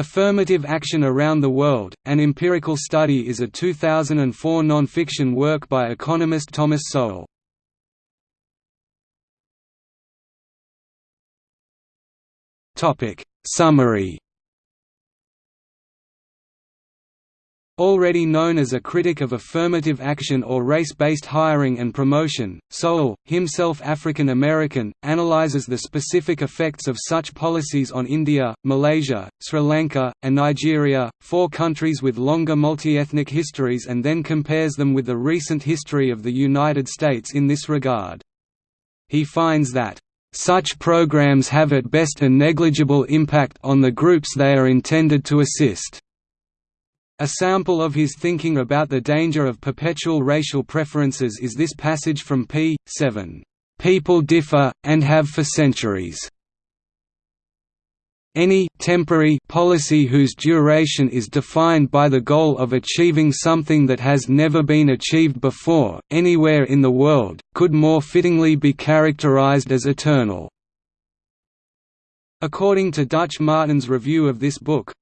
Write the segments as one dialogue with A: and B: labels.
A: Affirmative Action Around the World, An Empirical Study is a 2004 non-fiction work by economist Thomas Sowell. Summary Already known as a critic of affirmative action or race-based hiring and promotion, Sowell, himself African American, analyzes the specific effects of such policies on India, Malaysia, Sri Lanka, and Nigeria, four countries with longer multi-ethnic histories and then compares them with the recent history of the United States in this regard. He finds that such programs have at best a negligible impact on the groups they are intended to assist. A sample of his thinking about the danger of perpetual racial preferences is this passage from p. 7. People differ, and have for centuries. Any temporary policy whose duration is defined by the goal of achieving something that has never been achieved before, anywhere in the world, could more fittingly be characterized as eternal. According to Dutch Martin's review of this book,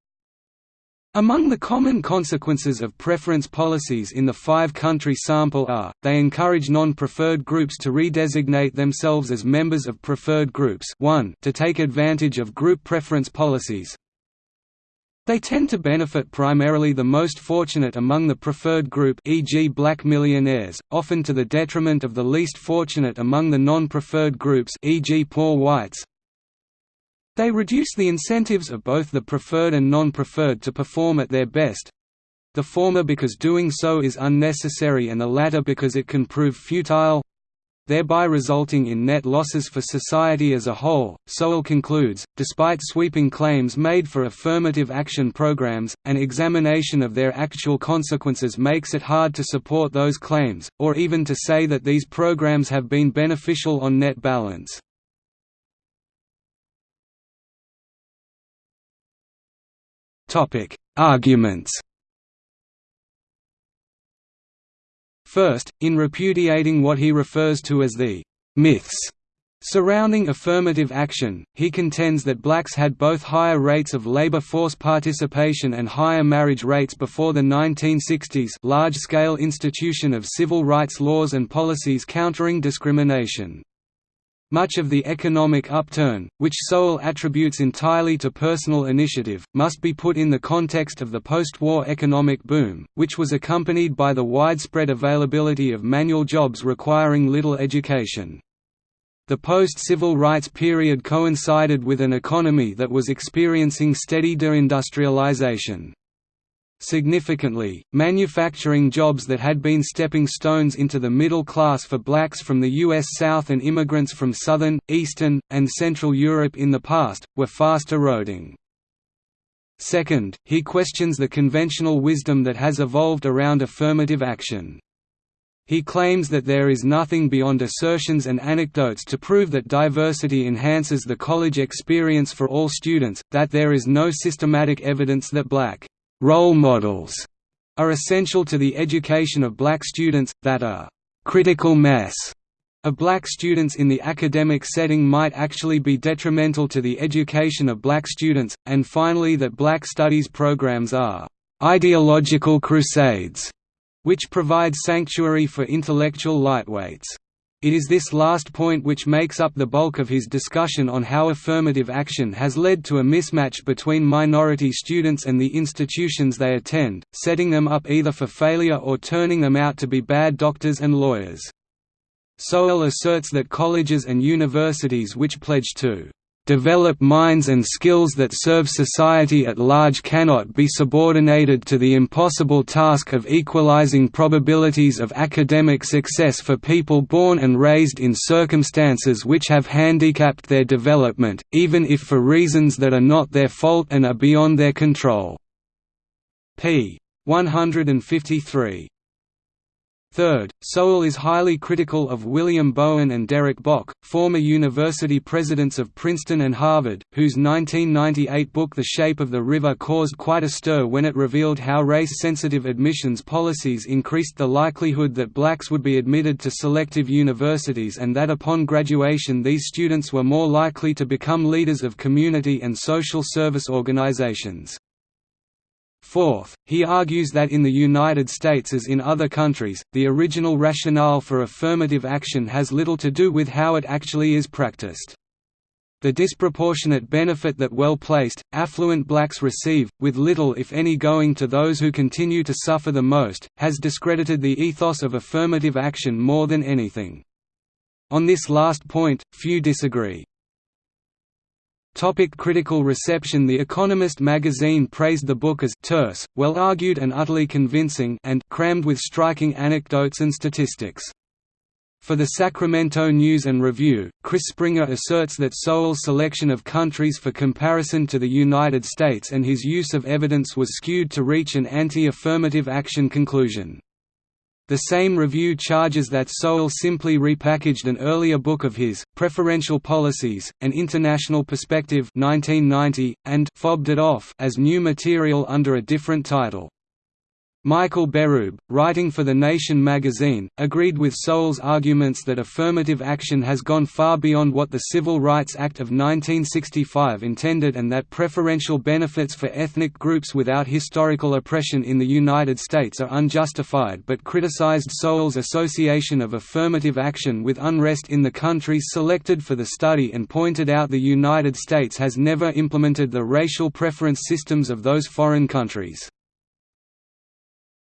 A: among the common consequences of preference policies in the five-country sample are, they encourage non-preferred groups to redesignate themselves as members of preferred groups 1 to take advantage of group preference policies. They tend to benefit primarily the most fortunate among the preferred group e.g. black millionaires, often to the detriment of the least fortunate among the non-preferred groups e.g. poor whites. They reduce the incentives of both the preferred and non-preferred to perform at their best, the former because doing so is unnecessary and the latter because it can prove futile thereby resulting in net losses for society as a whole. Sowell concludes, despite sweeping claims made for affirmative action programs, an examination of their actual consequences makes it hard to support those claims, or even to say that these programs have been beneficial on net balance. Topic: Arguments. First, in repudiating what he refers to as the myths surrounding affirmative action, he contends that blacks had both higher rates of labor force participation and higher marriage rates before the 1960s large-scale institution of civil rights laws and policies countering discrimination. Much of the economic upturn, which Sowell attributes entirely to personal initiative, must be put in the context of the post-war economic boom, which was accompanied by the widespread availability of manual jobs requiring little education. The post-civil rights period coincided with an economy that was experiencing steady deindustrialization. Significantly, manufacturing jobs that had been stepping stones into the middle class for blacks from the U.S. South and immigrants from Southern, Eastern, and Central Europe in the past, were fast eroding. Second, he questions the conventional wisdom that has evolved around affirmative action. He claims that there is nothing beyond assertions and anecdotes to prove that diversity enhances the college experience for all students, that there is no systematic evidence that black role models are essential to the education of black students, that a critical mass of black students in the academic setting might actually be detrimental to the education of black students, and finally that black studies programs are ideological crusades, which provide sanctuary for intellectual lightweights. It is this last point which makes up the bulk of his discussion on how affirmative action has led to a mismatch between minority students and the institutions they attend, setting them up either for failure or turning them out to be bad doctors and lawyers. Sowell asserts that colleges and universities which pledge to develop minds and skills that serve society at large cannot be subordinated to the impossible task of equalizing probabilities of academic success for people born and raised in circumstances which have handicapped their development, even if for reasons that are not their fault and are beyond their control." p. 153. Third, Sowell is highly critical of William Bowen and Derek Bok, former university presidents of Princeton and Harvard, whose 1998 book The Shape of the River caused quite a stir when it revealed how race-sensitive admissions policies increased the likelihood that blacks would be admitted to selective universities and that upon graduation these students were more likely to become leaders of community and social service organizations. Fourth, he argues that in the United States as in other countries, the original rationale for affirmative action has little to do with how it actually is practiced. The disproportionate benefit that well-placed, affluent blacks receive, with little if any going to those who continue to suffer the most, has discredited the ethos of affirmative action more than anything. On this last point, few disagree. Topic critical reception The Economist magazine praised the book as terse, well-argued and utterly convincing and crammed with striking anecdotes and statistics. For the Sacramento News and Review, Chris Springer asserts that Sowell's selection of countries for comparison to the United States and his use of evidence was skewed to reach an anti-affirmative action conclusion. The same review charges that Sowell simply repackaged an earlier book of his, Preferential Policies, An International Perspective 1990, and «fobbed it off» as new material under a different title. Michael Berube, writing for The Nation magazine, agreed with Sowell's arguments that affirmative action has gone far beyond what the Civil Rights Act of 1965 intended and that preferential benefits for ethnic groups without historical oppression in the United States are unjustified but criticized Sowell's association of affirmative action with unrest in the countries selected for the study and pointed out the United States has never implemented the racial preference systems of those foreign countries.